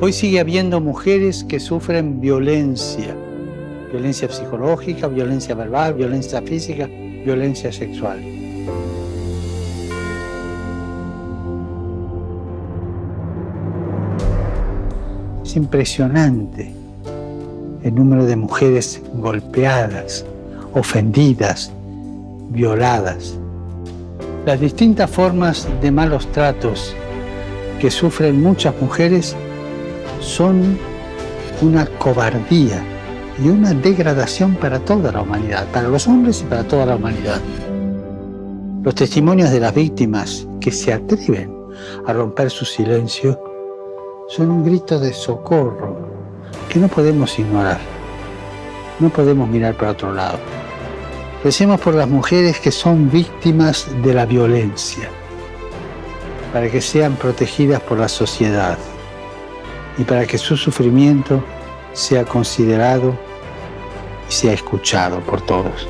Hoy sigue habiendo mujeres que sufren violencia, violencia psicológica, violencia verbal, violencia física, violencia sexual. Es impresionante el número de mujeres golpeadas, ofendidas, violadas. Las distintas formas de malos tratos que sufren muchas mujeres son una cobardía y una degradación para toda la humanidad, para los hombres y para toda la humanidad. Los testimonios de las víctimas que se atreven a romper su silencio son un grito de socorro que no podemos ignorar. No podemos mirar para otro lado. Recemos por las mujeres que son víctimas de la violencia, para que sean protegidas por la sociedad y para que su sufrimiento sea considerado y sea escuchado por todos.